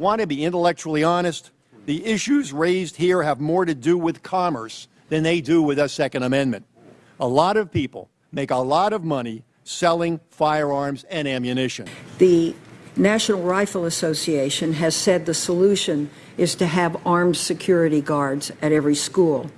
Want to be intellectually honest? The issues raised here have more to do with commerce than they do with the Second Amendment. A lot of people make a lot of money selling firearms and ammunition. The National Rifle Association has said the solution is to have armed security guards at every school.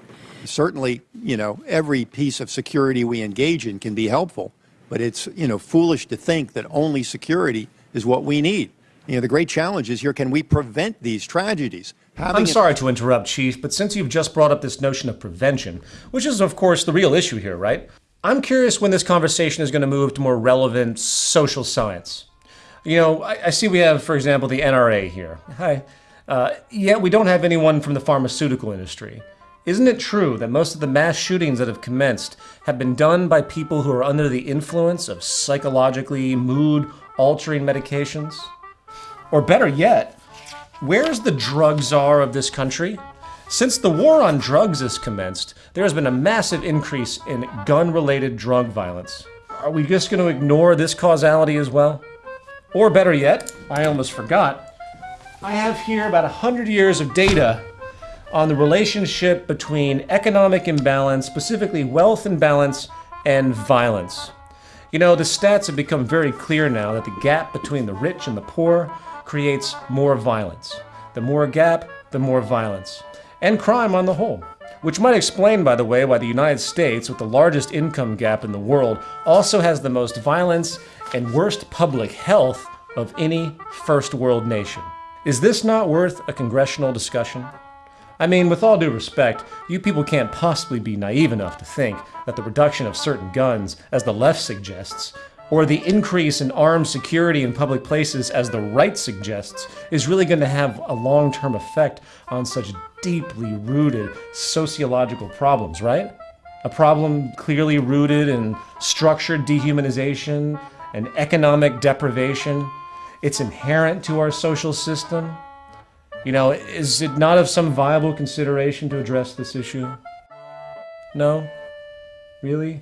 Certainly, you know, every piece of security we engage in can be helpful, but it's, you know, foolish to think that only security is what we need. You know, the great challenge is here, can we prevent these tragedies? Having I'm sorry to interrupt, Chief, but since you've just brought up this notion of prevention, which is, of course, the real issue here, right? I'm curious when this conversation is going to move to more relevant social science. You know, I, I see we have, for example, the NRA here. Hi. Uh, yet we don't have anyone from the pharmaceutical industry. Isn't it true that most of the mass shootings that have commenced have been done by people who are under the influence of psychologically mood altering medications? Or better yet, Where's the drug czar of this country? Since the war on drugs has commenced, there has been a massive increase in gun related drug violence. Are we just going to ignore this causality as well? Or better yet, I almost forgot, I have here about 100 years of data on the relationship between economic imbalance, specifically wealth imbalance, and violence. You know, the stats have become very clear now that the gap between the rich and the poor creates more violence. The more gap, the more violence. And crime on the whole. Which might explain, by the way, why the United States, with the largest income gap in the world, also has the most violence and worst public health of any first world nation. Is this not worth a congressional discussion? I mean, with all due respect, you people can't possibly be naive enough to think that the reduction of certain guns, as the left suggests, or the increase in armed security in public places, as the right suggests, is really going to have a long term effect on such deeply rooted sociological problems, right? A problem clearly rooted in structured dehumanization and economic deprivation. It's inherent to our social system. You know, is it not of some viable consideration to address this issue? No? Really?